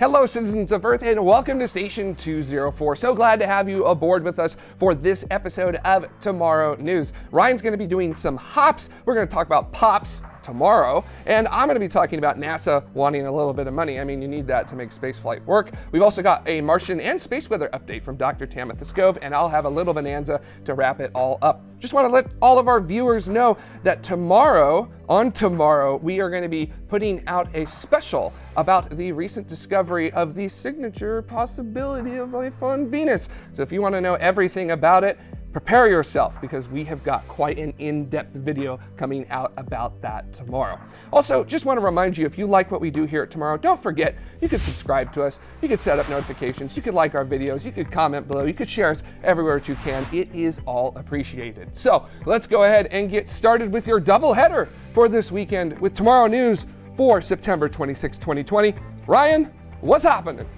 Hello, citizens of Earth, and welcome to Station 204. So glad to have you aboard with us for this episode of Tomorrow News. Ryan's going to be doing some hops. We're going to talk about pops tomorrow. And I'm going to be talking about NASA wanting a little bit of money. I mean, you need that to make spaceflight work. We've also got a Martian and space weather update from Dr. Tamitha Skov, and I'll have a little bonanza to wrap it all up. Just want to let all of our viewers know that tomorrow, on tomorrow, we are going to be putting out a special about the recent discovery of the signature possibility of life on Venus. So if you want to know everything about it, prepare yourself because we have got quite an in-depth video coming out about that tomorrow. Also, just want to remind you, if you like what we do here at Tomorrow, don't forget, you can subscribe to us, you can set up notifications, you can like our videos, you can comment below, you can share us everywhere that you can. It is all appreciated. So let's go ahead and get started with your double header for this weekend with Tomorrow News for September 26, 2020. Ryan, what's happening?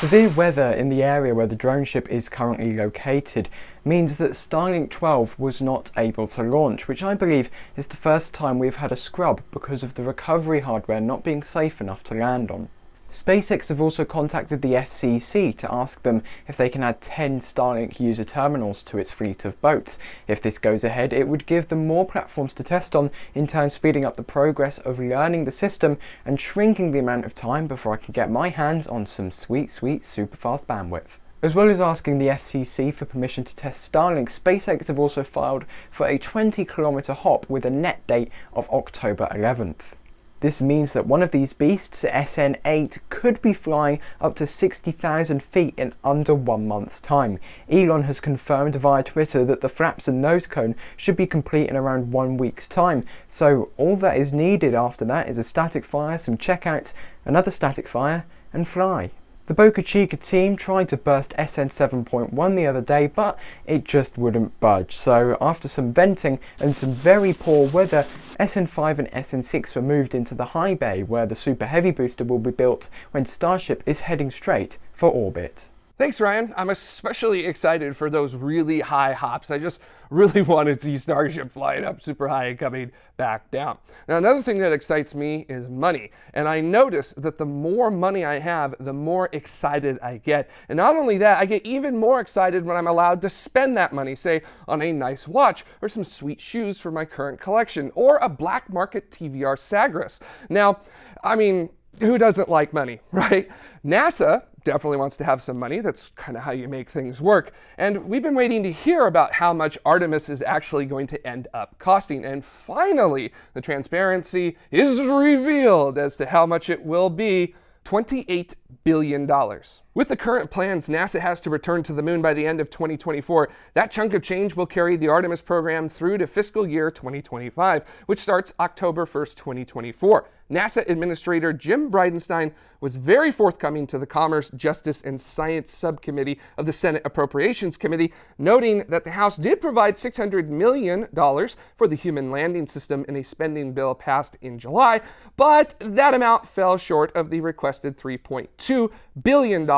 Severe weather in the area where the drone ship is currently located means that Starlink 12 was not able to launch, which I believe is the first time we've had a scrub because of the recovery hardware not being safe enough to land on. SpaceX have also contacted the FCC to ask them if they can add 10 Starlink user terminals to its fleet of boats. If this goes ahead, it would give them more platforms to test on, in turn speeding up the progress of learning the system and shrinking the amount of time before I can get my hands on some sweet, sweet, super fast bandwidth. As well as asking the FCC for permission to test Starlink, SpaceX have also filed for a 20 kilometer hop with a net date of October 11th. This means that one of these beasts, SN8, could be flying up to 60,000 feet in under one month's time. Elon has confirmed via Twitter that the flaps and nose cone should be complete in around one week's time, so all that is needed after that is a static fire, some checkouts, another static fire, and fly. The Boca Chica team tried to burst SN 7.1 the other day, but it just wouldn't budge. So after some venting and some very poor weather, SN5 and SN6 were moved into the high bay where the Super Heavy booster will be built when Starship is heading straight for orbit. Thanks, Ryan. I'm especially excited for those really high hops. I just really want to see Starship flying up super high and coming back down. Now, another thing that excites me is money. And I notice that the more money I have, the more excited I get. And not only that, I get even more excited when I'm allowed to spend that money, say on a nice watch or some sweet shoes for my current collection or a black market TVR Sagaris. Now, I mean, who doesn't like money, right? NASA definitely wants to have some money. That's kind of how you make things work. And we've been waiting to hear about how much Artemis is actually going to end up costing. And finally, the transparency is revealed as to how much it will be. $28 billion. With the current plans, NASA has to return to the moon by the end of 2024. That chunk of change will carry the Artemis program through to fiscal year 2025, which starts October 1st, 2024. NASA Administrator Jim Bridenstine was very forthcoming to the Commerce, Justice, and Science Subcommittee of the Senate Appropriations Committee, noting that the House did provide $600 million for the human landing system in a spending bill passed in July, but that amount fell short of the requested $3.2 billion,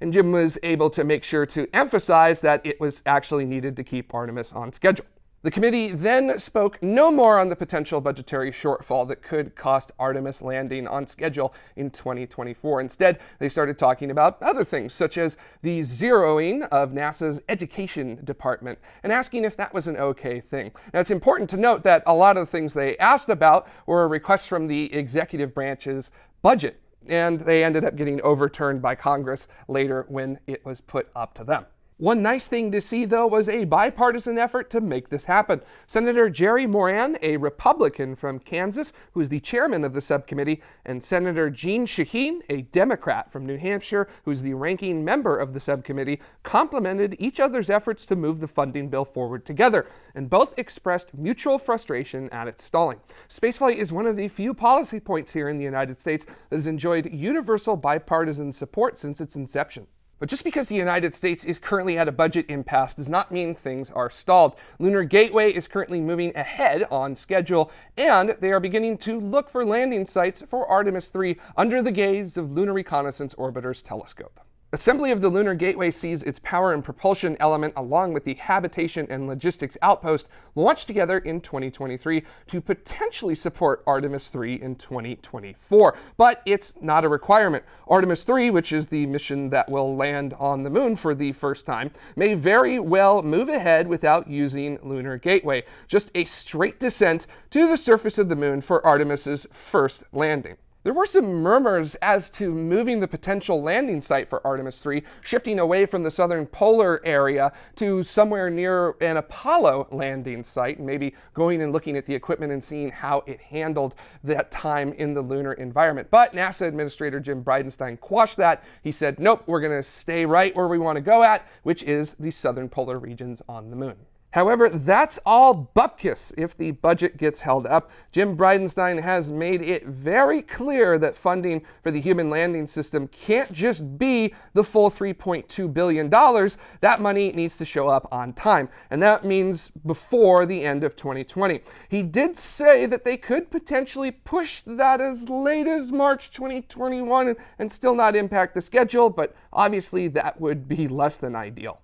and Jim was able to make sure to emphasize that it was actually needed to keep Artemis on schedule. The committee then spoke no more on the potential budgetary shortfall that could cost Artemis landing on schedule in 2024. Instead, they started talking about other things, such as the zeroing of NASA's education department and asking if that was an okay thing. Now, it's important to note that a lot of the things they asked about were requests from the executive branch's budget, and they ended up getting overturned by Congress later when it was put up to them. One nice thing to see, though, was a bipartisan effort to make this happen. Senator Jerry Moran, a Republican from Kansas, who is the chairman of the subcommittee, and Senator Jeanne Shaheen, a Democrat from New Hampshire, who's the ranking member of the subcommittee, complimented each other's efforts to move the funding bill forward together, and both expressed mutual frustration at its stalling. Spaceflight is one of the few policy points here in the United States that has enjoyed universal bipartisan support since its inception. But just because the United States is currently at a budget impasse does not mean things are stalled. Lunar Gateway is currently moving ahead on schedule, and they are beginning to look for landing sites for Artemis 3 under the gaze of Lunar Reconnaissance Orbiter's telescope. Assembly of the Lunar Gateway sees its power and propulsion element along with the habitation and logistics outpost launched together in 2023 to potentially support Artemis 3 in 2024. But it's not a requirement. Artemis 3, which is the mission that will land on the moon for the first time, may very well move ahead without using Lunar Gateway. Just a straight descent to the surface of the moon for Artemis's first landing. There were some murmurs as to moving the potential landing site for Artemis 3, shifting away from the southern polar area to somewhere near an Apollo landing site, and maybe going and looking at the equipment and seeing how it handled that time in the lunar environment. But NASA Administrator Jim Bridenstine quashed that. He said, nope, we're going to stay right where we want to go at, which is the southern polar regions on the moon. However, that's all bupkis if the budget gets held up. Jim Bridenstine has made it very clear that funding for the human landing system can't just be the full $3.2 billion. That money needs to show up on time, and that means before the end of 2020. He did say that they could potentially push that as late as March 2021 and, and still not impact the schedule, but obviously that would be less than ideal.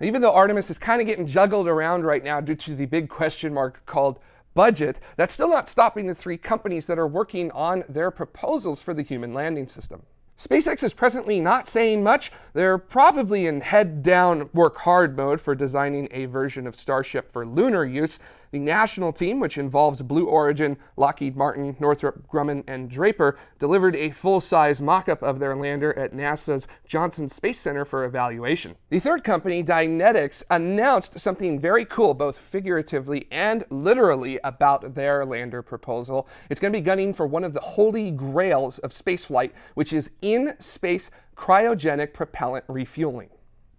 Even though Artemis is kind of getting juggled around right now due to the big question mark called budget, that's still not stopping the three companies that are working on their proposals for the human landing system. SpaceX is presently not saying much. They're probably in head down, work hard mode for designing a version of Starship for lunar use, the national team, which involves Blue Origin, Lockheed Martin, Northrop Grumman, and Draper, delivered a full-size mock-up of their lander at NASA's Johnson Space Center for evaluation. The third company, Dynetics, announced something very cool, both figuratively and literally, about their lander proposal. It's going to be gunning for one of the holy grails of spaceflight, which is in-space cryogenic propellant refueling.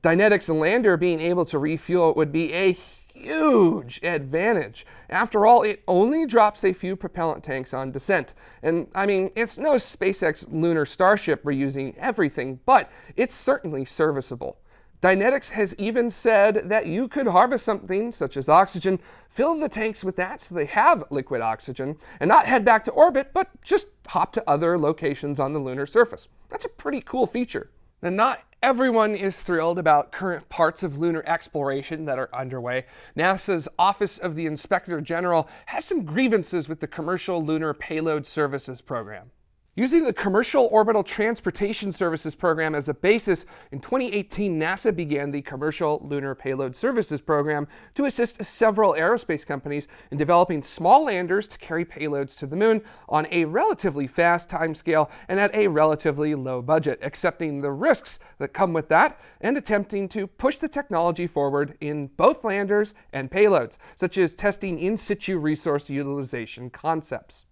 Dynetics lander being able to refuel would be a huge advantage. After all, it only drops a few propellant tanks on descent. And I mean, it's no SpaceX lunar Starship reusing everything, but it's certainly serviceable. Dynetics has even said that you could harvest something such as oxygen, fill the tanks with that so they have liquid oxygen, and not head back to orbit, but just hop to other locations on the lunar surface. That's a pretty cool feature. And not Everyone is thrilled about current parts of lunar exploration that are underway. NASA's Office of the Inspector General has some grievances with the Commercial Lunar Payload Services program. Using the Commercial Orbital Transportation Services Program as a basis, in 2018 NASA began the Commercial Lunar Payload Services Program to assist several aerospace companies in developing small landers to carry payloads to the moon on a relatively fast timescale and at a relatively low budget, accepting the risks that come with that and attempting to push the technology forward in both landers and payloads, such as testing in situ resource utilization concepts.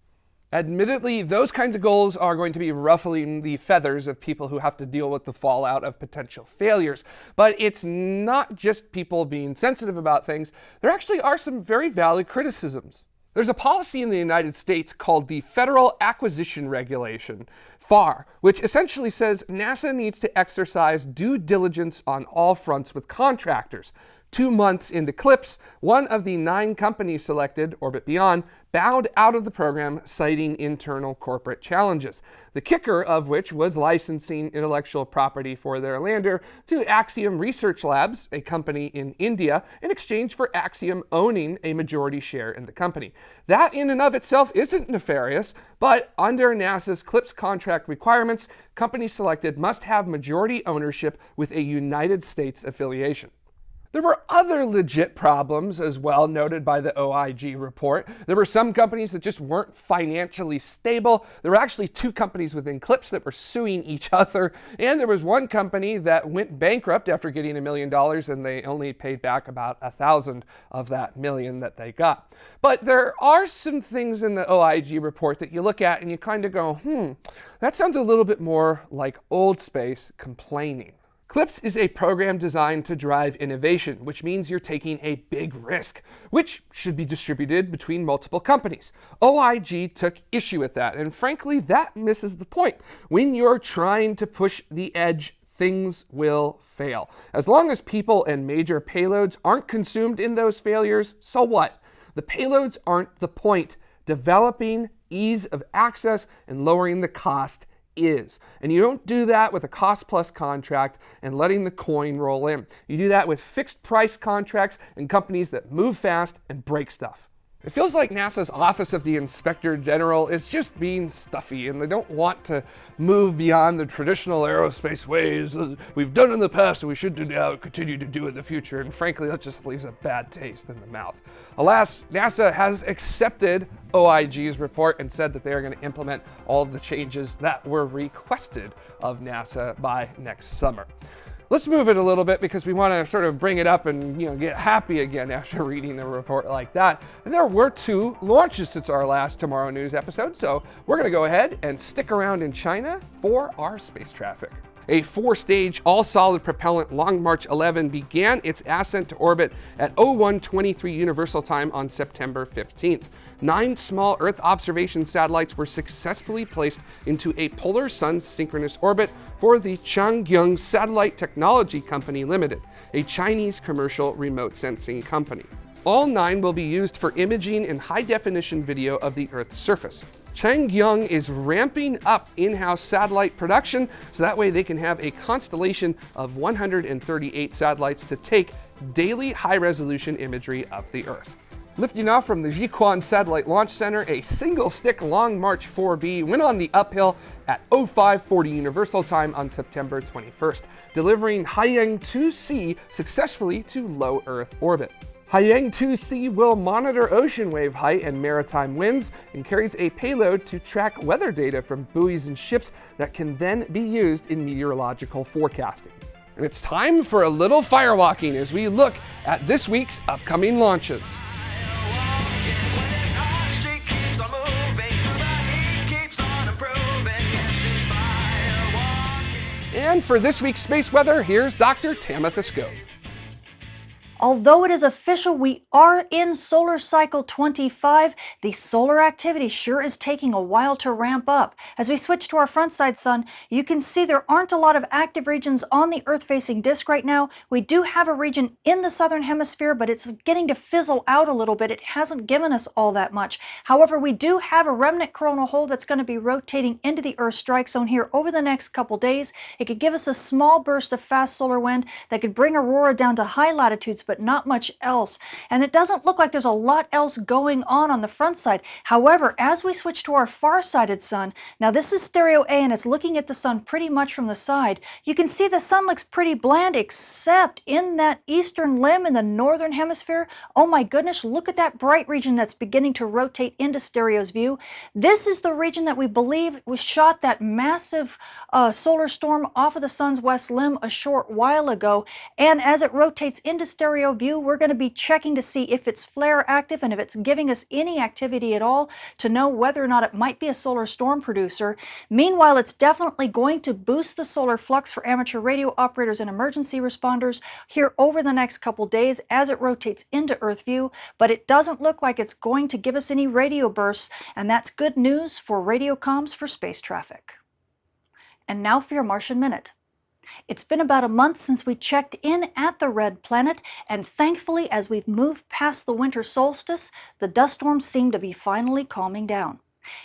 Admittedly, those kinds of goals are going to be ruffling the feathers of people who have to deal with the fallout of potential failures. But it's not just people being sensitive about things. There actually are some very valid criticisms. There's a policy in the United States called the Federal Acquisition Regulation, FAR, which essentially says NASA needs to exercise due diligence on all fronts with contractors, Two months into CLPS, one of the nine companies selected, Orbit Beyond, bowed out of the program, citing internal corporate challenges. The kicker of which was licensing intellectual property for their lander to Axiom Research Labs, a company in India, in exchange for Axiom owning a majority share in the company. That in and of itself isn't nefarious, but under NASA's CLPS contract requirements, companies selected must have majority ownership with a United States affiliation. There were other legit problems as well noted by the OIG report. There were some companies that just weren't financially stable. There were actually two companies within CLPS that were suing each other. And there was one company that went bankrupt after getting a million dollars and they only paid back about a thousand of that million that they got. But there are some things in the OIG report that you look at and you kind of go, hmm, that sounds a little bit more like old space complaining. CLPS is a program designed to drive innovation, which means you're taking a big risk, which should be distributed between multiple companies. OIG took issue with that, and frankly, that misses the point. When you're trying to push the edge, things will fail. As long as people and major payloads aren't consumed in those failures, so what? The payloads aren't the point. Developing ease of access and lowering the cost is. And you don't do that with a cost plus contract and letting the coin roll in. You do that with fixed price contracts and companies that move fast and break stuff. It feels like NASA's Office of the Inspector General is just being stuffy and they don't want to move beyond the traditional aerospace ways we've done in the past and we should do now continue to do in the future. And frankly, that just leaves a bad taste in the mouth. Alas, NASA has accepted OIG's report and said that they are going to implement all of the changes that were requested of NASA by next summer. Let's move it a little bit because we want to sort of bring it up and you know get happy again after reading the report like that. And there were two launches since our last Tomorrow News episode, so we're going to go ahead and stick around in China for our space traffic. A four-stage all-solid propellant Long March 11 began its ascent to orbit at 0123 Universal Time on September 15th nine small Earth observation satellites were successfully placed into a polar sun synchronous orbit for the Chang Guang Satellite Technology Company Limited, a Chinese commercial remote sensing company. All nine will be used for imaging and high definition video of the Earth's surface. Chang Guang is ramping up in-house satellite production so that way they can have a constellation of 138 satellites to take daily high-resolution imagery of the Earth. Lifting off from the Jiuquan Satellite Launch Center, a single-stick Long March 4B went on the uphill at 0540 Universal Time on September 21st, delivering Haiyang 2C successfully to low Earth orbit. Haiyang 2C will monitor ocean wave height and maritime winds and carries a payload to track weather data from buoys and ships that can then be used in meteorological forecasting. And it's time for a little firewalking as we look at this week's upcoming launches. And for this week's space weather, here's Dr. Tamitha Skov. Although it is official we are in solar cycle 25, the solar activity sure is taking a while to ramp up. As we switch to our front side sun, you can see there aren't a lot of active regions on the Earth-facing disk right now. We do have a region in the southern hemisphere, but it's getting to fizzle out a little bit. It hasn't given us all that much. However, we do have a remnant coronal hole that's going to be rotating into the Earth strike zone here over the next couple days. It could give us a small burst of fast solar wind that could bring aurora down to high latitudes, but not much else. And it doesn't look like there's a lot else going on on the front side. However, as we switch to our far-sided sun, now this is stereo A and it's looking at the sun pretty much from the side, you can see the sun looks pretty bland except in that eastern limb in the northern hemisphere. Oh my goodness, look at that bright region that's beginning to rotate into stereo's view. This is the region that we believe was shot that massive uh, solar storm off of the sun's west limb a short while ago. And as it rotates into stereo view, we're going to be checking to see if it's flare active and if it's giving us any activity at all to know whether or not it might be a solar storm producer. Meanwhile, it's definitely going to boost the solar flux for amateur radio operators and emergency responders here over the next couple days as it rotates into Earth view, but it doesn't look like it's going to give us any radio bursts, and that's good news for radio comms for space traffic. And now for your Martian Minute. It's been about a month since we checked in at the red planet, and thankfully, as we've moved past the winter solstice, the dust storms seem to be finally calming down.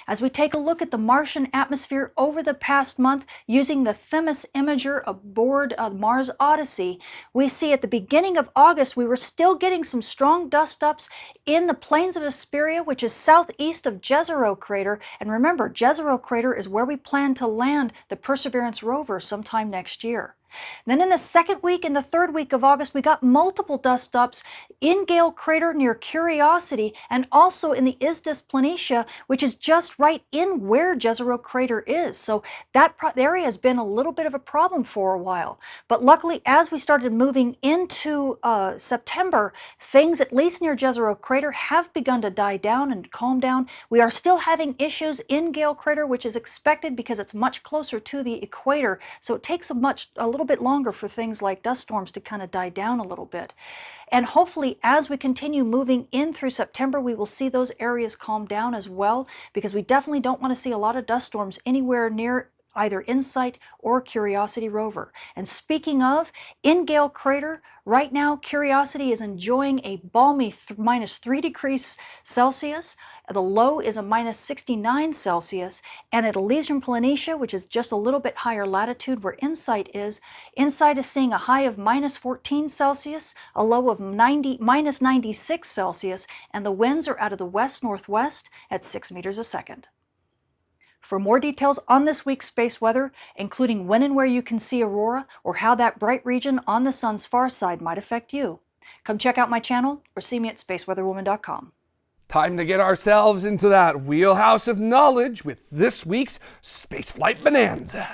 As we take a look at the Martian atmosphere over the past month using the Themis imager aboard uh, Mars Odyssey, we see at the beginning of August we were still getting some strong dust ups in the plains of Hesperia, which is southeast of Jezero crater. And remember, Jezero crater is where we plan to land the Perseverance rover sometime next year. Then in the second week and the third week of August, we got multiple dust ups in Gale Crater near Curiosity and also in the Isidis Planitia, which is just right in where Jezero Crater is. So that area has been a little bit of a problem for a while. But luckily, as we started moving into uh, September, things at least near Jezero Crater have begun to die down and calm down. We are still having issues in Gale Crater, which is expected because it's much closer to the equator. So it takes a much a little little bit longer for things like dust storms to kind of die down a little bit. And hopefully as we continue moving in through September, we will see those areas calm down as well because we definitely don't want to see a lot of dust storms anywhere near either InSight or Curiosity rover. And speaking of, in Gale Crater, right now Curiosity is enjoying a balmy minus 3 degrees Celsius. The low is a minus 69 Celsius. And at Elysium Planitia, which is just a little bit higher latitude where InSight is, InSight is seeing a high of minus 14 Celsius, a low of 90, minus 96 Celsius, and the winds are out of the west-northwest at 6 meters a second. For more details on this week's space weather, including when and where you can see aurora or how that bright region on the sun's far side might affect you, come check out my channel or see me at spaceweatherwoman.com. Time to get ourselves into that wheelhouse of knowledge with this week's Spaceflight Bonanza.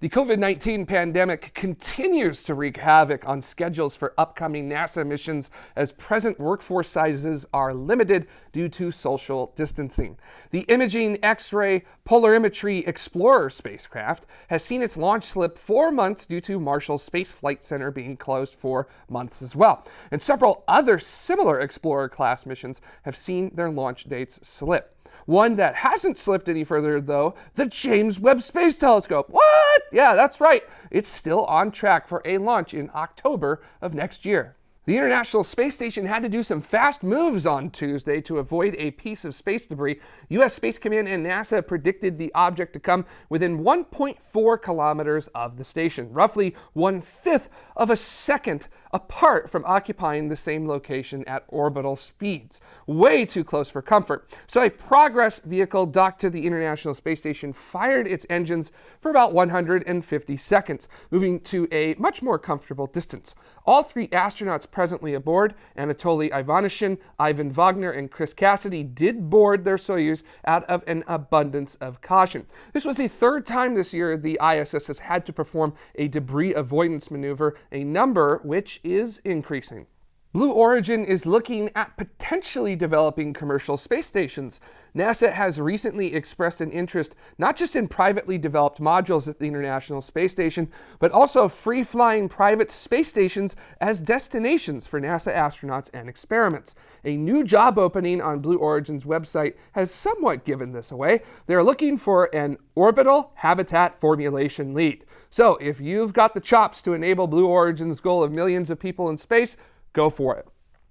The COVID 19 pandemic continues to wreak havoc on schedules for upcoming NASA missions as present workforce sizes are limited due to social distancing. The Imaging X ray Polarimetry Explorer spacecraft has seen its launch slip four months due to Marshall Space Flight Center being closed for months as well. And several other similar Explorer class missions have seen their launch dates slip. One that hasn't slipped any further, though, the James Webb Space Telescope. What? Yeah, that's right. It's still on track for a launch in October of next year. The International Space Station had to do some fast moves on Tuesday to avoid a piece of space debris. U.S. Space Command and NASA predicted the object to come within 1.4 kilometers of the station, roughly one fifth of a second apart from occupying the same location at orbital speeds. Way too close for comfort. So a Progress vehicle docked to the International Space Station fired its engines for about 150 seconds, moving to a much more comfortable distance. All three astronauts presently aboard, Anatoly Ivanishin, Ivan Vagner, and Chris Cassidy, did board their Soyuz out of an abundance of caution. This was the third time this year the ISS has had to perform a debris avoidance maneuver, a number which is increasing. Blue Origin is looking at potentially developing commercial space stations. NASA has recently expressed an interest not just in privately developed modules at the International Space Station, but also free-flying private space stations as destinations for NASA astronauts and experiments. A new job opening on Blue Origin's website has somewhat given this away. They're looking for an orbital habitat formulation lead. So if you've got the chops to enable Blue Origin's goal of millions of people in space, go for it.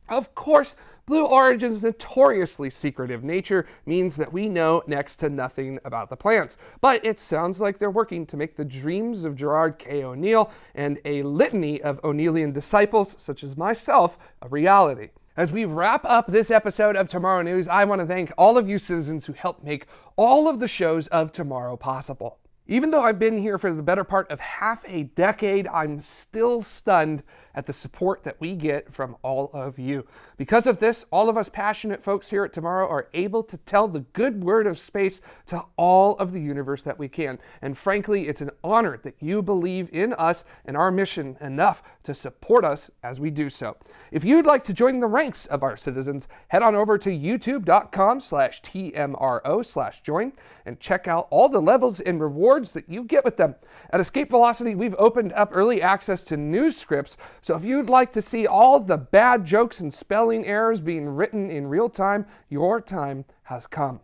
Of course, Blue Origin's notoriously secretive nature means that we know next to nothing about the plants, but it sounds like they're working to make the dreams of Gerard K. O'Neill and a litany of O'Neillian disciples, such as myself, a reality. As we wrap up this episode of Tomorrow News, I want to thank all of you citizens who helped make all of the shows of tomorrow possible. Even though I've been here for the better part of half a decade, I'm still stunned at the support that we get from all of you. Because of this, all of us passionate folks here at Tomorrow are able to tell the good word of space to all of the universe that we can. And frankly, it's an honor that you believe in us and our mission enough to support us as we do so. If you'd like to join the ranks of our citizens, head on over to youtube.com slash TMRO slash join and check out all the levels and rewards that you get with them. At Escape Velocity, we've opened up early access to news scripts so if you'd like to see all the bad jokes and spelling errors being written in real time, your time has come.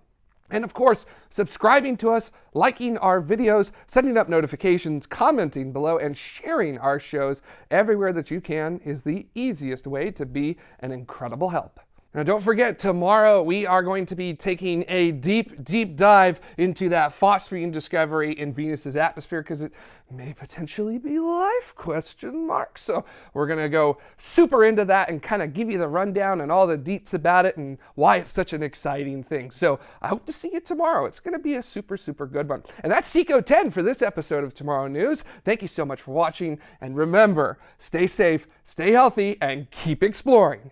And of course, subscribing to us, liking our videos, setting up notifications, commenting below, and sharing our shows everywhere that you can is the easiest way to be an incredible help. Now, don't forget, tomorrow we are going to be taking a deep, deep dive into that phosphine discovery in Venus's atmosphere because it may potentially be life, question mark. So we're going to go super into that and kind of give you the rundown and all the deets about it and why it's such an exciting thing. So I hope to see you tomorrow. It's going to be a super, super good one. And that's Seco 10 for this episode of Tomorrow News. Thank you so much for watching. And remember, stay safe, stay healthy, and keep exploring.